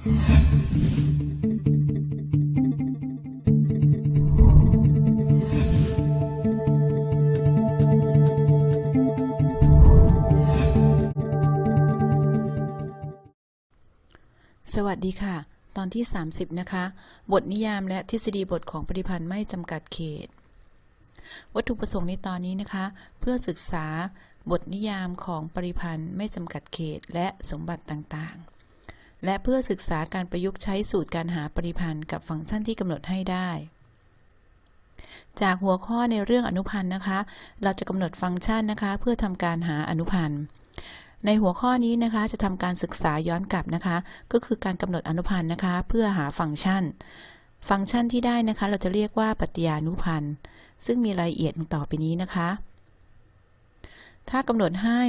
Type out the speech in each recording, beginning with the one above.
สวัสดีค่ะ ตอนที่ 30 นะคะ บทนิยามและทฤษฎีบทของปริพันธ์ไม่จำกัดเขต วัตถุประสงค์ในตอนนี้นะคะ เพื่อศึกษาบทนิยามของปริพันธ์ไม่จำกัดเขตและสมบัติต่างๆ และเพื่อศึกษาการประยุกต์ใช้สูตรการหาปริพันธ์กับฟังก์ชันที่กำหนดให้ได้ จากหัวข้อในเรื่องอนุพันธ์นะคะ เราจะกำหนดฟังก์ชันนะคะ เพื่อทำการหาอนุพันธ์ในหัวข้อนี้นะคะจะทำการศึกษาย้อนกลับนะคะ ก็คือการกำหนดอนุพันธ์นะคะ เพื่อหาฟังก์ชัน ฟังก์ชันที่ได้นะคะ เราจะเรียกว่าปฏิญานุพันธ์ซึ่งมีรายละเอียดต่อไปนี้นะคะ ถ้ากำหนดให้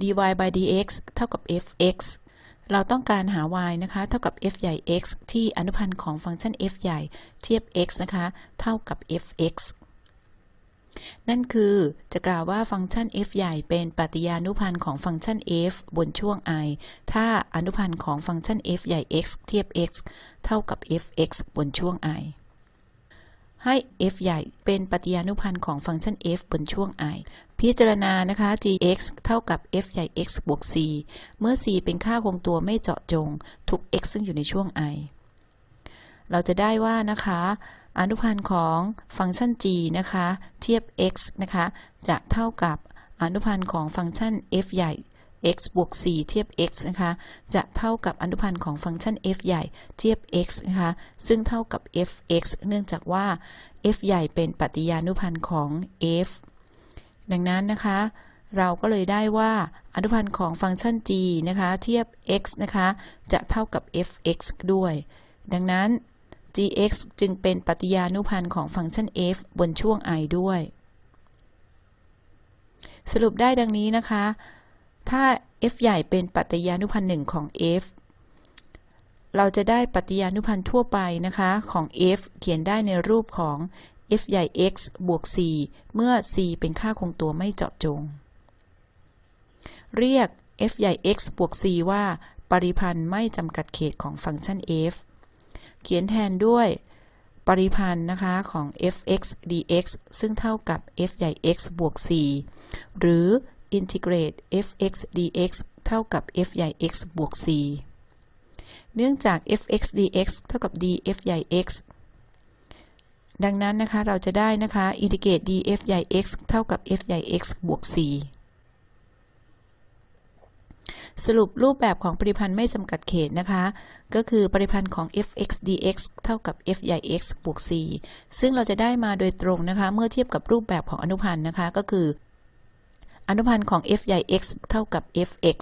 dy by dx เท่ากับ fx เราต้องการหา y นะคะ เท่ากับ f ใหญ่ x ที่อนุพันธ์ของฟังก์ชัน f ใหญ่เทียบ x นะคะ เท่ากับ fx นั่นคือจะกล่าวว่าฟังก์ชัน f ใหญ่เป็นปฏิยานุพันธ์ของฟังก์ชัน f บนช่วง i ถ้าอนุพันธ์ของฟังก์ชัน f ใหญ่ x เทียบ x เท่ากับ fx บนช่วง i ให้ f ใหญ่เป็นปฏิญานุพันธ์ของฟังก์ชัน f บนช่วง i พิจารณานะคะ gx เท่ากับ f ใหญ่ x บวก c เมื่อ c เป็นค่าคงตัวไม่เจาะจง ทุก x ซึ่งอยู่ในช่วง i เราจะได้ว่านะคะ อนุพันธ์ของฟังก์ชัน g นะคะ เทียบ x นะคะ จะเท่ากับอนุพันธ์ของฟังก์ชัน f ใหญ่ x บวก c เทียบ x นะคะ จะเท่ากับอนุพันธ์ของฟังก์ชัน f ใหญ่เทียบ x นะคะ ซึ่งเท่ากับ fx เนื่องจากว่า f ใหญ่เป็นปฏิญานุพันธ์ของ f ดังนั้นนะคะ เราก็เลยได้ว่าอนุพันธ์ของฟังก์ชัน g นะคะ เทียบ x นะคะ จะเท่ากับ fx ด้วย ดังนั้น gx จึงเป็นปฏิญานุพันธ์ของฟังก์ชัน f บนช่วง i ด้วย สรุปได้ดังนี้นะคะ ถ้า f ใหญ่เป็นปฏิญานุพันธ์หนึ่งของ f เราจะได้ปฏิญานุพันธ์ทั่วไปนะคะของ f เขียนได้ในรูปของ f ใหญ่ x บวก c เมื่อ c เป็นค่าคงตัวไม่เจาะจง เรียก f ใหญ่ x บวก c ว่า ปริพันธ์ไม่จำกัดเขตของฟังก์ชัน f เขียนแทนด้วยปริพันธ์นะคะของ f(x) dx ซึ่งเท่ากับ f ใหญ่ x บวก c หรือ integrate f(x) dx เท่ากับ f ใหญ่ x บวก c เนื่องจาก f(x) dx เท่ากับ df ใหญ่ x ดังนั้นนะคะเราจะได้นะคะ integrate df ใหญ่ x เท่ากับ f ใหญ่ x บวก c สรุปรูปแบบของปริพันธ์ไม่จำกัดเขตนะคะ ก็คือปริพันธ์ของ f(x) dx เท่ากับ f ใหญ่ x บวก c ซึ่งเราจะได้มาโดยตรงนะคะ เมื่อเทียบกับรูปแบบของอนุพันธ์นะคะ ก็คือ อนุพันธ์ของ f ใหญ่ x เท่ากับ fx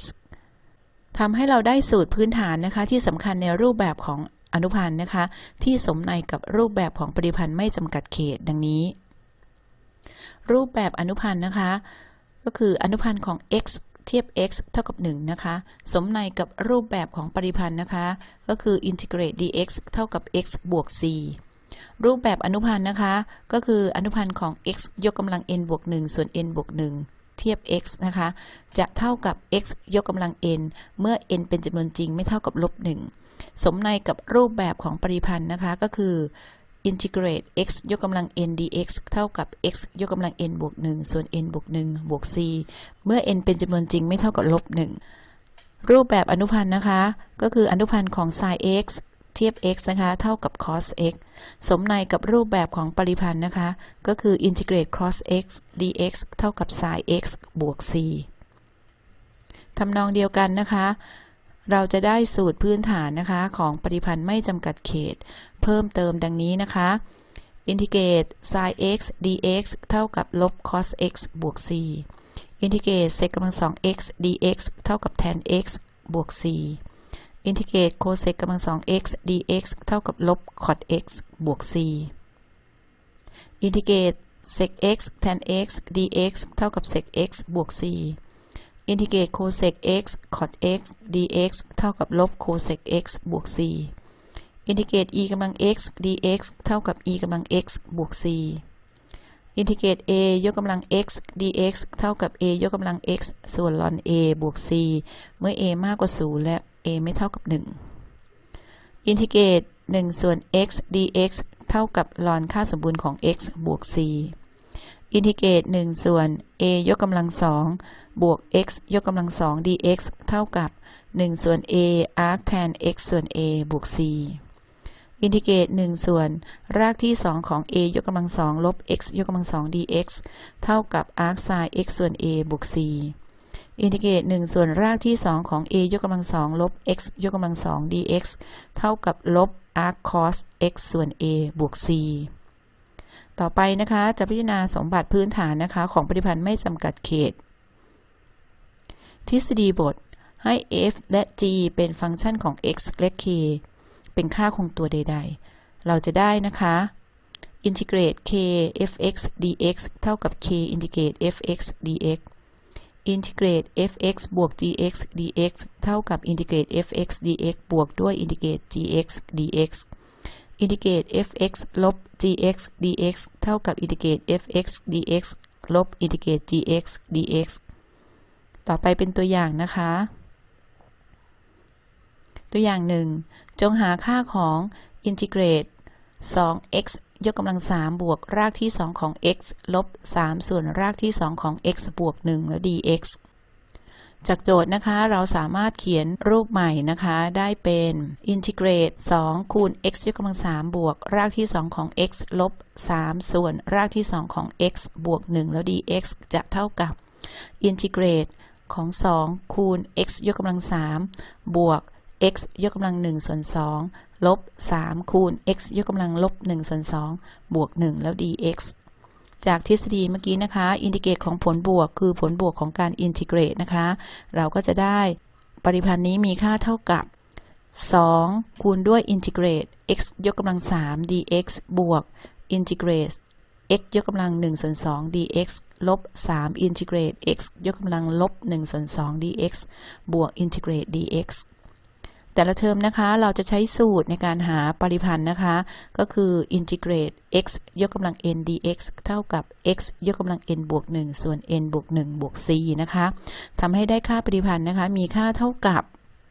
ทำให้เราได้สูตรพื้นฐานนะคะ ที่สำคัญในรูปแบบของอนุพันธ์นะคะ ที่สมในกับรูปแบบของปริพันธ์ไม่จำกัดเขตดังนี้ รูปแบบอนุพันธ์นะคะ ก็คืออนุพันธ์ของ x เทียบ x เท่ากับ 1 นะคะ สมในกับรูปแบบของปริพันธ์นะคะ ก็คือ integrate dx เท่ากับ x บวก c รูปแบบอนุพันธ์นะคะ ก็คืออนุพันธ์ของ x ยกกำลัง n บวก 1 ส่วน n บวก 1 เทียบ x นะคะ จะเท่ากับ x ยกกำลัง n เมื่อ n เป็นจำนวนจริงไม่เท่ากับลบ1สมในกับรูปแบบของปริพันธ์นะคะ ก็คือ integrate x ยกกำลัง n dx เท่ากับ x ยกกำลัง n บวก1ส่วน n บวก1บวก c เมื่อ n เป็นจำนวนจริงไม่เท่ากับลบ1รูปแบบอนุพันธ์นะคะ ก็คืออนุพันธ์ของ sin x เทียบ x นะคะ เท่ากับ cos x สมในกับรูปแบบของปริพันธ์นะคะ ก็คือ integrate cos x dx เท่ากับ sin x บวก c ทำนองเดียวกันนะคะ เราจะได้สูตรพื้นฐานนะคะ ของปริพันธ์ไม่จำกัดเขต เพิ่มเติมดังนี้นะคะอินทิเกรต sin x dx เท่ากับลบ cos x บวก c อินทิเกรต sec กำลังสอง x dx เท่ากับ tan x บวก c อินทิเกรต cosec กำลังสอง x dx เท่ากับลบ cot x บวก c อินทิเกรต sec x tan x dx เท่ากับ sec x บวก c อินทิเกรต cosec x cot x dx เท่ากับลบ cosec x บวก c อินทิเกรต e กำลัง x dx เท่ากับ e กำลัง x บวก c อินทิเกรต a ยกกำลัง x dx เท่ากับ a ยกกำลัง x ส่วน ln a บวก c เมื่อ a มากกว่า 0 และ a ไม่เท่ากับ 1 อินทิเกรต1ส่วน x dx เท่ากับ ln ค่าสมบูรณ์ของ x บวก c อินทิเกรต1ส่วน a ยกกำลังสองบวก x ยกกำลังสอง dx เท่ากับ 1 ส่วน a arc tan x ส่วน a บวก c อินทิเกรต1ส่วน รากที่ 2 ของ a ยกกำลังสองลบ x ยกกำลังสอง dx เท่ากับ arc sin x ส่วน a บวก c อินทิเกรต1ส่วนรากที่ 2 ของ a ยกกำลังสองลบ x ยกกำลังสอง dx เท่ากับลบ arc cos x ส่วน a บวก c ต่อไปนะคะจะพิจารณาสมบัติพื้นฐานนะคะของปริพันธ์ไม่จำกัดเขต ทฤษฎีบทให้ f และ g เป็นฟังก์ชันของ x และ k เป็นค่าคงตัวใด ๆ เราจะได้นะคะอินทิเกรต k f(x) dx เท่ากับ k อินทิเกรต f(x) dx อินทิเกรต f(x) บวก gx dx เท่ากับอินทิเกรต f(x) dx บวกด้วยอินทิเกรต gx dx อินทิเกรต f(x) ลบ gx dx เท่ากับอินทิเกรต f(x) dx ลบอินทิเกรต gx dx ต่อไปเป็นตัวอย่างนะคะ ตัวอย่างหนึ่งจงหาค่าของอินทิเกรต 2x ยกกำลัง3บวกรากที่2ของ x ลบ3ส่วนรากที่2ของ x บวก1แล้ว dx จากโจทย์นะคะ เราสามารถเขียนรูปใหม่นะคะ ได้เป็นอินทิเกรต 2 คูณ x ยกกำลัง 3 บวก รากที่ 2 ของ x ลบ 3 ส่วนรากที่ 2 ของ x บวก 1 แล้ว dx จะเท่ากับอินทิเกรตของ 2 คูณ x ยกกำลัง 3 บวก x ยกกำลัง1ส่วน2ลบ 3 คูณ x ยกกำลังลบ1ส่วน2บวก 1 แล้ว dx จากทฤษฎีเมื่อกี้นะคะ อินทิเกรตของผลบวก คือผลบวกของการอินทิเกรตนะคะ เราก็จะได้ปริพันธ์นี้มีค่าเท่ากับ 2 คูณด้วยอินทิเกรต x ยกกำลัง 3 dx บวกอินทิเกรต x ยกกำลัง1ส่วน2 dx ลบ 3 อินทิเกรต x ยกกำลังลบ1ส่วน2 dx บวกอินทิเกรต dx แต่ละเทอมนะคะ เราจะใช้สูตรในการหาปริพันธ์นะคะ ก็คืออินทิเกรต x ยกกำลัง n dx เท่ากับ x ยกกำลัง n บวก 1 ส่วน n บวก 1 บวก c นะคะทำให้ได้ค่าปริพันธ์นะคะ มีค่าเท่ากับ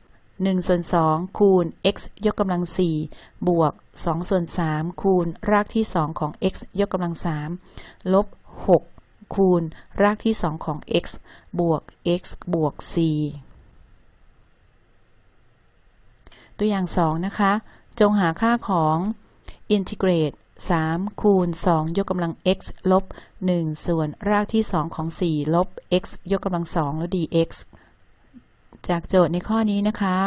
1ส่วน2คูณ x ยกกำลัง 4 บวก 2 ส่วน 3 คูณรากที่ 2 ของ x ยกกำลัง 3 ลบ 6 คูณรากที่ 2 ของ x บวก x บวก c ตัวอย่าง 2 นะคะ จงหาค่าของอินทิเกรต3คูณ 2 ยกกำลัง x ลบ 1 ส่วนรากที่ 2 ของ 4 ลบ x ยกกำลัง 2 แล้ว dx จากโจทย์ในข้อนี้นะคะ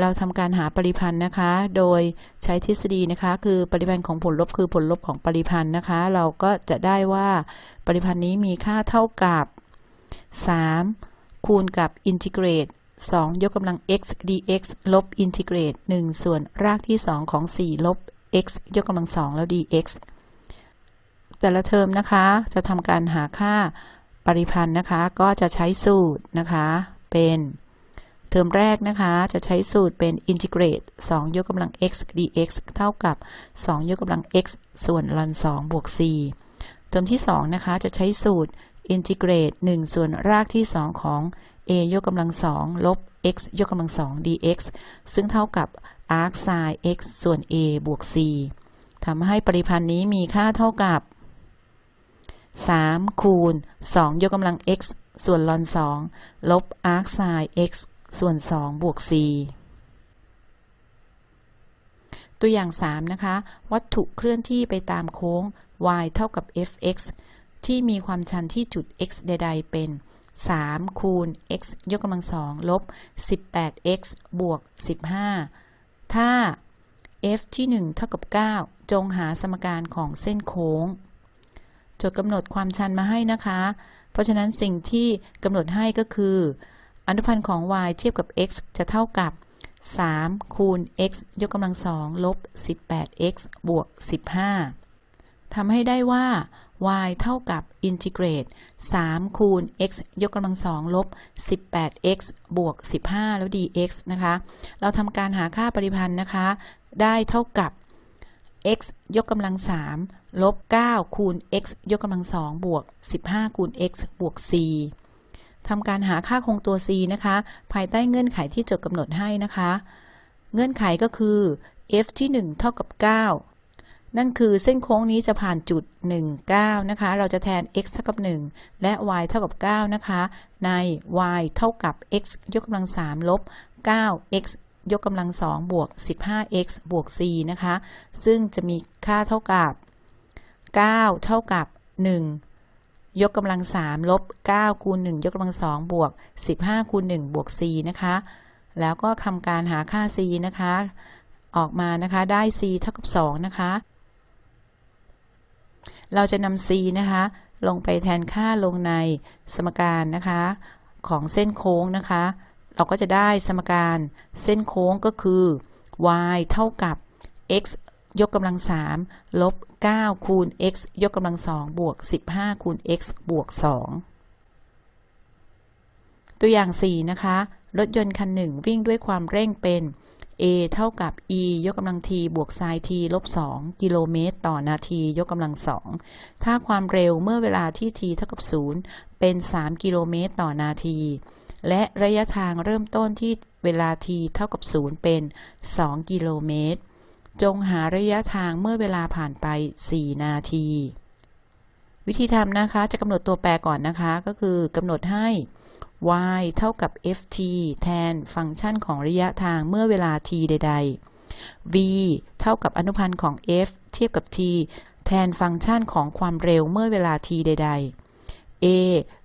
เราทำการหาปริพันธ์นะคะ โดยใช้ทฤษฎีนะคะ คือปริพันธ์ของผลลบคือผลลบของปริพันธ์นะคะ เราก็จะได้ว่าปริพันธ์นี้มีค่าเท่ากับ 3 คูณกับอินทิเกรต 2 ยกกำลัง x dx ลบอินทิเกรต1ส่วนรากที่ 2 ของ 4 ลบ x ยกกำลัง 2 แล้ว dx แต่ละเทอมนะคะ จะทำการหาค่าปริพันธ์นะคะ ก็จะใช้สูตรนะคะ เป็นเทอมแรกนะคะ จะใช้สูตรเป็น integrate 2ยกกำลัง x dx เท่ากับ 2 ยกกำลัง x ส่วน ln 2บวก c เทอมที่ 2 นะคะ จะใช้สูตร integrate 1ส่วนรากที่ 2 ของ a ยกกำลังสองลบ x ยกกำลังสอง dx ซึ่งเท่ากับ arc sin x ส่วน a บวก c ทำให้ปริพันธ์นี้มีค่าเท่ากับ 3 คูณ 2 ยกกำลัง x ส่วนลอน 2 ลบ arc sin x ส่วน 2 บวก c ตัวอย่าง 3 นะคะ วัตถุเคลื่อนที่ไปตามโค้ง y เท่ากับ fx ที่มีความชันที่จุด x ใด ๆ เป็น 3 คูณ x ยกกำลังสองลบ 18x บวก 15 ถ้า f ที่ 1 เท่ากับ 9 จงหาสมการของเส้นโค้งจดกำหนดความชันมาให้นะคะ เพราะฉะนั้นสิ่งที่กำหนดให้ก็คือ อนุพันธ์ของ y เทียบกับ x จะเท่ากับ 3 คูณ x ยกกำลังสองลบ 18x บวก 15ทำให้ได้ว่า y เท่ากับอินทิเกรต 3 คูณ x ยกกำลังสองลบ 18x บวก 15 แล้ว dx นะคะ เราทำการหาค่าปริพันธ์นะคะ ได้เท่ากับ x ยกกำลัง3ลบ 9 คูณ x ยกกำลังสองบวก 15 คูณ x บวก c ทำการหาค่าคงตัว c นะคะ ภายใต้เงื่อนไขที่จดกำหนดให้นะคะ เงื่อนไขก็คือ f ที่ 1 เท่ากับ 9 นั่นคือเส้นโค้งนี้จะผ่านจุด 1 9 นะคะ เราจะแทน x เท่ากับ 1 และ y เท่ากับ 9 นะคะ ใน y เท่ากับ x ยกกำลัง 3 ลบ 9x ยกกำลัง 2 บวก 15x บวก c นะคะ ซึ่งจะมีค่าเท่ากับ 9 เท่ากับ 1ยกกำลัง3ลบ9คูณ1ยกกำลัง2บวก 15คูณ1บวก c นะคะ แล้วก็ทำการหาค่า c นะคะ ออกมานะคะ ได้ c เท่ากับ 2 นะคะ เราจะนำ c นะคะ ลงไปแทนค่าลงในสมการนะคะ ของเส้นโค้งนะคะ เราก็จะได้สมการเส้นโค้งก็คือ y เท่ากับ x ยกกำลัง3ลบ 9 คูณ x ยกกำลัง2บวก 15 คูณ x บวก 2 ตัวอย่าง 4 นะคะ รถยนต์คันหนึ่งวิ่งด้วยความเร่งเป็น a เท่ากับ e ยกกำลัง t บวก sin t ลบ 2 กิโลเมตร ต่อนาที ยกกำลัง 2 ถ้าความเร็วเมื่อเวลาที่ t เท่ากับ 0 เป็น 3 กิโลเมตร ต่อนาที และระยะทางเริ่มต้นที่เวลา t เท่ากับ 0 เป็น 2 กิโลเมตร จงหาระยะทางเมื่อเวลาผ่านไป 4 นาที วิธีทำนะคะ จะกำหนดตัวแปรก่อนนะคะ ก็คือกำหนดให้ y เท่ากับ ft แทนฟังก์ชันของระยะทางเมื่อเวลา t ใด ๆ v เท่ากับอนุพันธ์ของ f เทียบกับ t แทนฟังก์ชันของความเร็วเมื่อเวลา t ใด ๆ a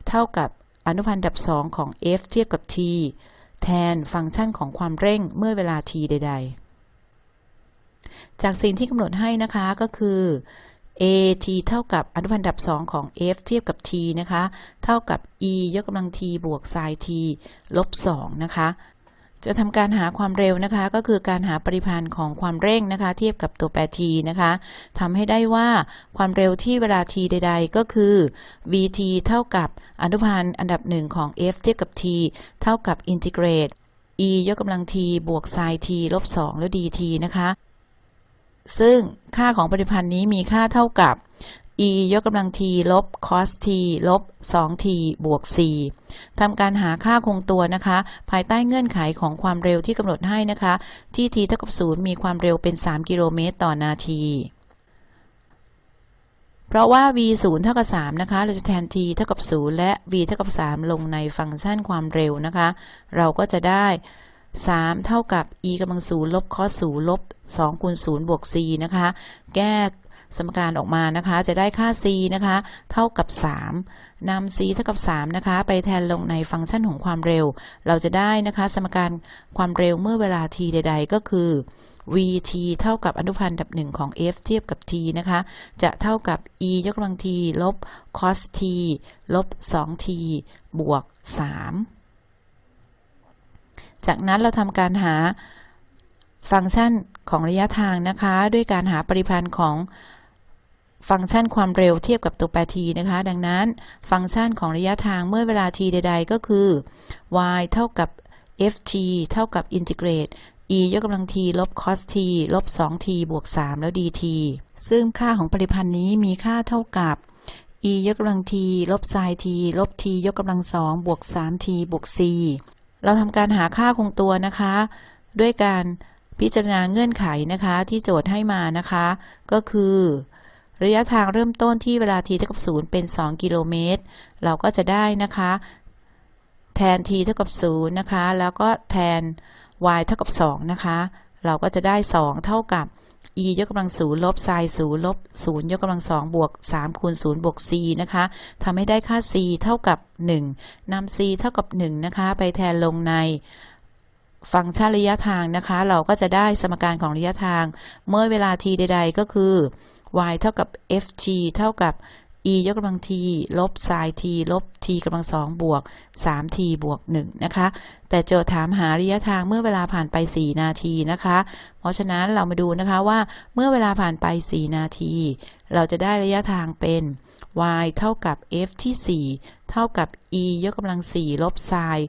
เท่ากับอนุพันธ์ดับ2ของ f เทียบกับ t แทนฟังก์ชันของความเร่งเมื่อเวลา t ใด ๆ จากสิ่งที่กำหนดให้นะคะก็คือ a t เท่ากับอนุพันธ์ดับ2ของ f เทียบกับ t นะคะ เท่ากับ e ยกกำลัง t บวก sin t ลบ2นะคะ จะทำการหาความเร็วนะคะ ก็คือการหาปริพันธ์ของความเร่งนะคะ เทียบกับตัวแปร t นะคะทำให้ได้ว่าความเร็วที่เวลา t ใด ๆ ก็คือ vt เท่ากับอนุพันธ์อันดับ1ของ f เทียบกับ t เท่ากับอินทิเกรต e ยกกำลัง t บวก sin t ลบ2แล้ว dt นะคะ ซึ่งค่าของปริพันธ์นี้มีค่าเท่ากับ e ยกกำลัง t ลบ cos t ลบ 2t บวก c ทำการหาค่าคงตัวนะคะ ภายใต้เงื่อนไขของความเร็วที่กำหนดให้นะคะ ที่ t เท่ากับ 0 มีความเร็วเป็น 3 กิโลเมตรต่อนาที เพราะว่า v 0เท่ากับ 3 นะคะ เราจะแทน t เท่ากับ 0 และ v เท่ากับ 3 ลงในฟังก์ชันความเร็วนะคะ เราก็จะได้ 3 เท่ากับ e กำลัง0ลบ cos 0ลบ2คูณ0บวก c นะคะ แก้สมการออกมานะคะ จะได้ค่า c นะคะ เท่ากับ 3นำ c เท่ากับ 3 นะคะ ไปแทนลงในฟังก์ชันของความเร็ว เราจะได้นะคะ สมการความเร็วเมื่อเวลา t ใด ๆ ก็คือ vt เท่ากับอนุพันธ์ดับหนึ่งของ f เทียบกับ t นะคะ จะเท่ากับ e ยกกำลัง t ลบ cos t ลบ 2t บวก 3 จากนั้นเราทำการหาฟังก์ชันของระยะทางนะคะ ด้วยการหาปริพันธ์ของฟังก์ชันความเร็วเทียบกับตัวแปร t นะคะ ดังนั้นฟังก์ชันของระยะทางเมื่อเวลา t ใด ๆ ก็คือ y เท่ากับ ft เท่ากับอินทิเกรต e ยกกำลัง t ลบ cos t ลบ 2t บวก 3 แล้ว dt ซึ่งค่าของปริพันธ์นี้มีค่าเท่ากับ e ยกกำลัง t ลบ sin t ลบ t ยกกำลัง 2 บวก 3t บวก c เราทำการหาค่าคงตัวนะคะ ด้วยการพิจารณาเงื่อนไขนะคะ ที่โจทย์ให้มานะคะ ก็คือ ระยะทางเริ่มต้นที่เวลา t เท่ากับ0เป็น 2 กิโลเมตร เราก็จะได้นะคะ แทน t เท่ากับ0นะคะ แล้วก็แทน y เท่ากับ2นะคะ เราก็จะได้ 2 เท่ากับ e ยกกำลัง0ลบ sin 0ลบ0ยกกำลัง2บวก3คูณ0บวก c นะคะทำให้ได้ค่า c เท่ากับ1นำ c เท่ากับ1นะคะ ไปแทนลงในฟังก์ชันระยะทางนะคะ เราก็จะได้สมการของระยะทาง เมื่อเวลา t ใด ๆ ก็คือ y เท่ากับ ft เท่ากับ e ยกกำลัง t ลบ sin t ลบ t กำลังสองบวก 3t บวก1นะคะ แต่โจทย์ถามหาระยะทางเมื่อเวลาผ่านไป 4 นาทีนะคะ เพราะฉะนั้นเรามาดูนะคะว่าเมื่อเวลาผ่านไป 4 นาที เราจะได้ระยะทางเป็น y เท่ากับ f ที่ 4 เท่ากับ e ยกกำลัง 4 ลบ sin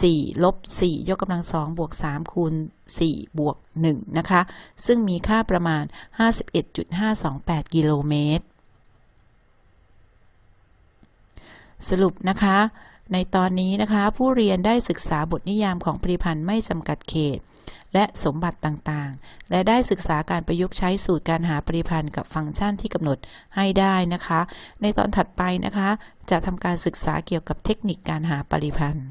4 ลบ 4 ยกกำลัง 2 บวก 3 คูณ 4 บวก 1 นะคะ ซึ่งมีค่าประมาณ 51.528 กิโลเมตร สรุปนะคะ ในตอนนี้นะคะ ผู้เรียนได้ศึกษาบทนิยามของปริพันธ์ไม่จำกัดเขต และสมบัติต่างๆ และได้ศึกษาการประยุกต์ใช้สูตรการหาปริพันธ์กับฟังก์ชันที่กำหนดให้ได้นะคะ ในตอนถัดไปนะคะ จะทำการศึกษาเกี่ยวกับเทคนิคการหาปริพันธ์